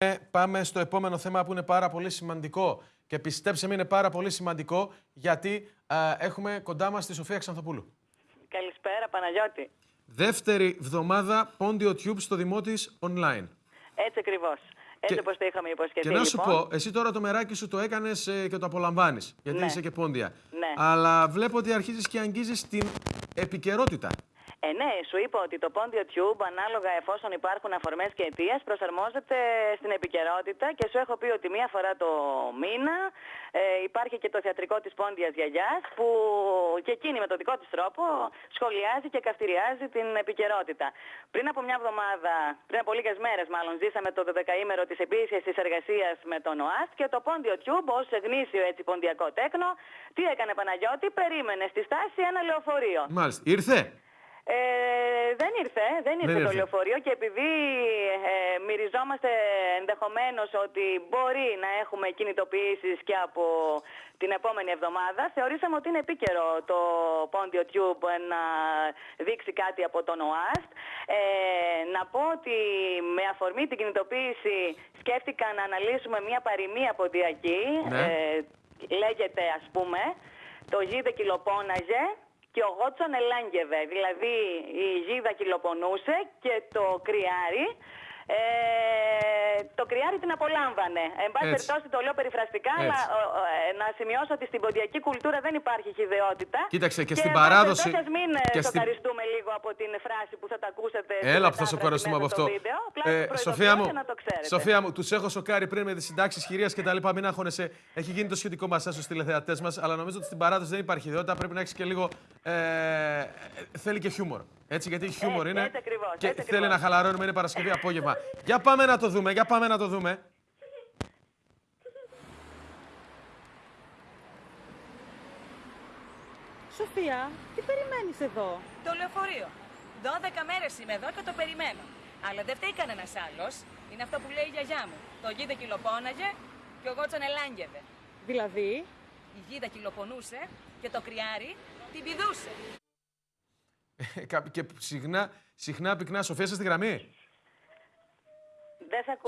Ε, Πάμε στο επόμενο θέμα που είναι πάρα πολύ σημαντικό. Και πιστέψτε με, είναι πάρα πολύ σημαντικό γιατί ε, έχουμε κοντά μας τη Σοφία Ξανθοπούλου. Καλησπέρα, Παναγιώτη. Δεύτερη βδομάδα Πόντιο Tube στο Δημό της online. Έτσι ακριβώς. Έτσι Και- όπως το είχαμε υποσχεθεί. Και να σου λοιπόν. πω, εσύ τώρα το μεράκι σου το έκανες και το απολαμβάνεις. Γιατί Ναι. είσαι και πόντια. Ναι. Αλλά βλέπω ότι αρχίζεις και αγγίζεις την επικαιρότητα. Ε, ναι, σου είπα ότι το Pondio Tube, ανάλογα εφόσον υπάρχουν αφορμές και αιτίες, προσαρμόζεται στην επικαιρότητα και σου έχω πει ότι μία φορά το μήνα ε, υπάρχει και το θεατρικό της Πόντιας Γιαγιάς που και εκείνη με τον δικό της τρόπο σχολιάζει και καυτηριάζει την επικαιρότητα. Πριν από μια εβδομάδα, πριν από λίγες μέρες μάλλον, ζήσαμε το 12ήμερο της επίσης εργασίας με τον ΟΑΣΤ και το Pondio Tube ως γνήσιο έτσι ποντιακό τέκνο, τι έκανε Παναγιώτη, περίμενε στη στάση ένα λεωφορείο. Μάλιστα. Ήρθε; Ε, δεν ήρθε, δεν ήρθε το ήρθε. λεωφορείο και επειδή ε, μυριζόμαστε ενδεχομένως ότι μπορεί να έχουμε κινητοποιήσεις και από την επόμενη εβδομάδα, θεωρήσαμε ότι είναι επίκαιρο το Pondio Tube να δείξει κάτι από τον ΟΑΣΤ. Ε, να πω ότι με αφορμή την κινητοποίηση σκέφτηκα να αναλύσουμε μια παροιμία ποντιακή. Ναι. Ε, λέγεται ας πούμε το γίδε κυλοπώναζε και ο Γότσον ελάγγευε. Δηλαδή η γίδα κυλοπονούσε και το κρυάρι ε, το κρυάρι την απολάμβανε. Εν πάση Έτσι. περιπτώσει το λέω περιφραστικά, Έτσι. αλλά ο, ο, ε, να σημειώσω ότι στην ποντιακή κουλτούρα δεν υπάρχει χιδεότητα. Κοίταξε, και στην εν πάση παράδοση- περιπτώσει, ας μην και και στην- σοκαριστούμε λίγο από την φράση που θα τα ακούσετε. στη Έλα που θα μετάφραση σοκαριστούμε από μέσα στο αυτό. βίντεο. Απλά Ε, σας Σοφία προειδοποιώ μου, για να το ξέρετε. Σοφία μου, τους έχω σοκάρει πριν με τις συντάξεις χειρίας και τα λοιπά. Μην αγχώνεσαι. Έχει γίνει το σχετικό μας στους τηλεθεατές μας, αλλά νομίζω ότι στην παράδοση δεν υπάρχει ιδιότητα. Πρέπει να έχεις και λίγο. Ε, ε, θέλει και χιούμορ. Έτσι, γιατί χιούμορ Έτσι, είναι. έτσι ακριβώς, και έτσι θέλει ακριβώς. να χαλαρώνουμε, είναι Παρασκευή απόγευμα. Για πάμε να το δούμε, για πάμε να το δούμε. Σοφία, τι περιμένεις εδώ; Το λεωφορείο. 12 μέρες είμαι εδώ και το περιμένω. Αλλά δεν φταίει κανένας άλλος. Είναι αυτό που λέει η γιαγιά μου. Το γίδα κυλοπώναγε και ο Γότσον ελάγγευε. Δηλαδή, Η γίδα κυλοπονούσε και το κρυάρι την πηδούσε. Ε, Κα- και συχνά, συχνά πυκνά, Σοφία, είσαι στη γραμμή. Δεν σε ακούω.